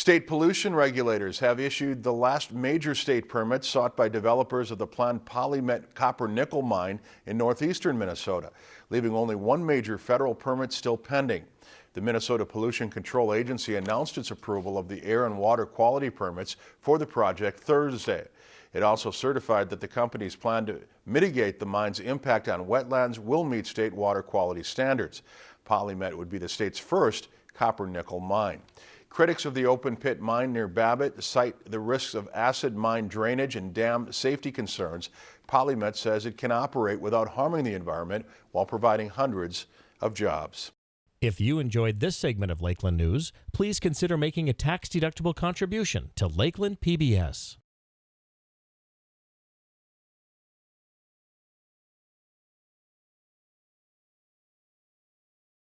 State pollution regulators have issued the last major state permit sought by developers of the planned PolyMet copper nickel mine in northeastern Minnesota, leaving only one major federal permit still pending. The Minnesota Pollution Control Agency announced its approval of the air and water quality permits for the project Thursday. It also certified that the company's plan to mitigate the mine's impact on wetlands will meet state water quality standards. PolyMet would be the state's first copper nickel mine. Critics of the open pit mine near Babbitt cite the risks of acid mine drainage and dam safety concerns. PolyMet says it can operate without harming the environment while providing hundreds of jobs. If you enjoyed this segment of Lakeland News, please consider making a tax-deductible contribution to Lakeland PBS.